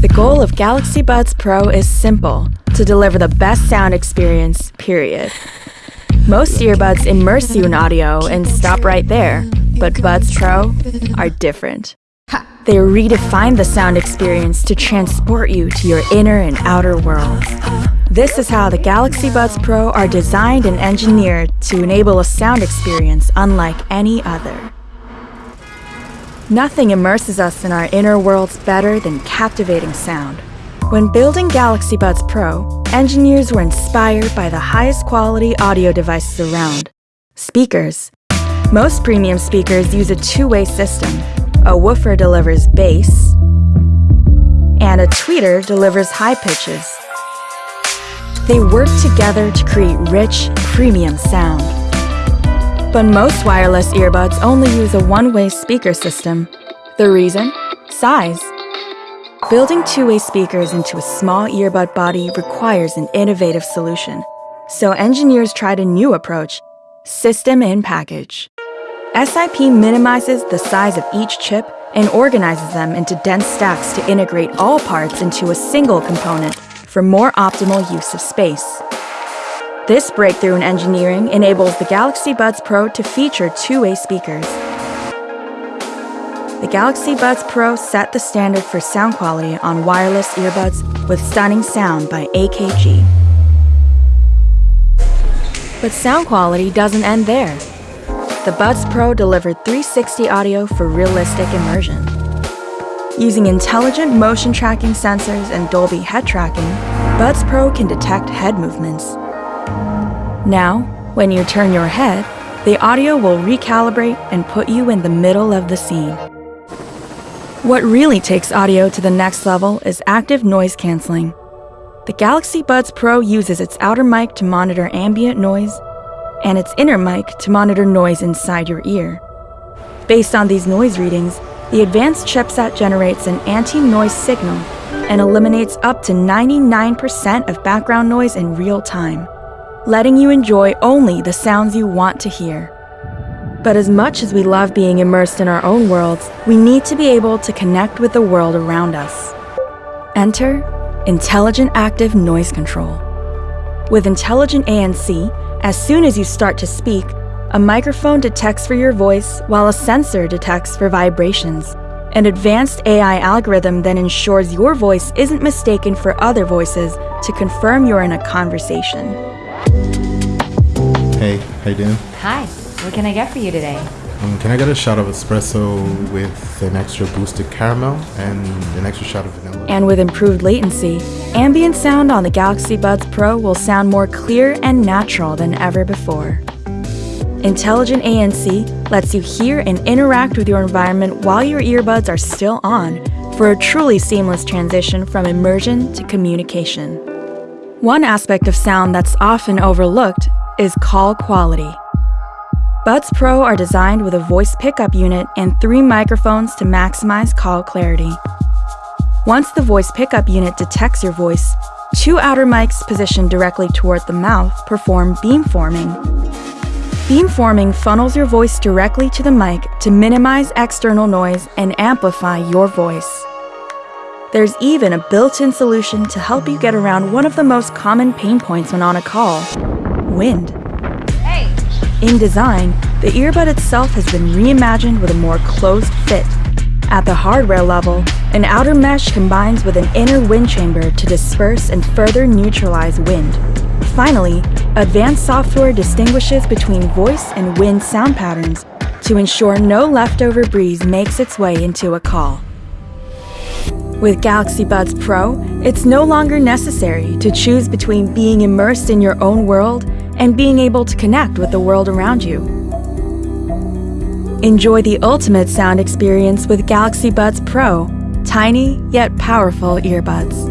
The goal of Galaxy Buds Pro is simple to deliver the best sound experience, period. Most earbuds immerse you in audio and stop right there, but Buds Pro are different. They redefine the sound experience to transport you to your inner and outer worlds. This is how the Galaxy Buds Pro are designed and engineered to enable a sound experience unlike any other. Nothing immerses us in our inner worlds better than captivating sound. When building Galaxy Buds Pro, engineers were inspired by the highest quality audio devices around speakers. Most premium speakers use a two way system. A woofer delivers bass, and a tweeter delivers high pitches. They work together to create rich, premium sound. But most wireless earbuds only use a one-way speaker system. The reason? Size. Building two-way speakers into a small earbud body requires an innovative solution. So engineers tried a new approach, System in Package. SIP minimizes the size of each chip and organizes them into dense stacks to integrate all parts into a single component for more optimal use of space. This breakthrough in engineering enables the Galaxy Buds Pro to feature two-way speakers. The Galaxy Buds Pro set the standard for sound quality on wireless earbuds with stunning sound by AKG. But sound quality doesn't end there. The Buds Pro delivered 360 audio for realistic immersion. Using intelligent motion tracking sensors and Dolby head tracking, Buds Pro can detect head movements. Now, when you turn your head, the audio will recalibrate and put you in the middle of the scene. What really takes audio to the next level is active noise canceling. The Galaxy Buds Pro uses its outer mic to monitor ambient noise and its inner mic to monitor noise inside your ear. Based on these noise readings, the advanced chipset generates an anti-noise signal and eliminates up to 99% of background noise in real time letting you enjoy only the sounds you want to hear. But as much as we love being immersed in our own worlds, we need to be able to connect with the world around us. Enter Intelligent Active Noise Control. With Intelligent ANC, as soon as you start to speak, a microphone detects for your voice while a sensor detects for vibrations. An advanced AI algorithm then ensures your voice isn't mistaken for other voices to confirm you're in a conversation. Hey, how you doing? Hi, what can I get for you today? Um, can I get a shot of espresso with an extra boosted caramel and an extra shot of vanilla? And with improved latency, ambient sound on the Galaxy Buds Pro will sound more clear and natural than ever before. Intelligent ANC lets you hear and interact with your environment while your earbuds are still on for a truly seamless transition from immersion to communication. One aspect of sound that's often overlooked is call quality. Buds Pro are designed with a voice pickup unit and three microphones to maximize call clarity. Once the voice pickup unit detects your voice, two outer mics positioned directly toward the mouth perform beamforming. Beamforming funnels your voice directly to the mic to minimize external noise and amplify your voice. There's even a built-in solution to help you get around one of the most common pain points when on a call, wind. Hey! In design, the earbud itself has been reimagined with a more closed fit. At the hardware level, an outer mesh combines with an inner wind chamber to disperse and further neutralize wind. Finally, advanced software distinguishes between voice and wind sound patterns to ensure no leftover breeze makes its way into a call. With Galaxy Buds Pro, it's no longer necessary to choose between being immersed in your own world and being able to connect with the world around you. Enjoy the ultimate sound experience with Galaxy Buds Pro, tiny yet powerful earbuds.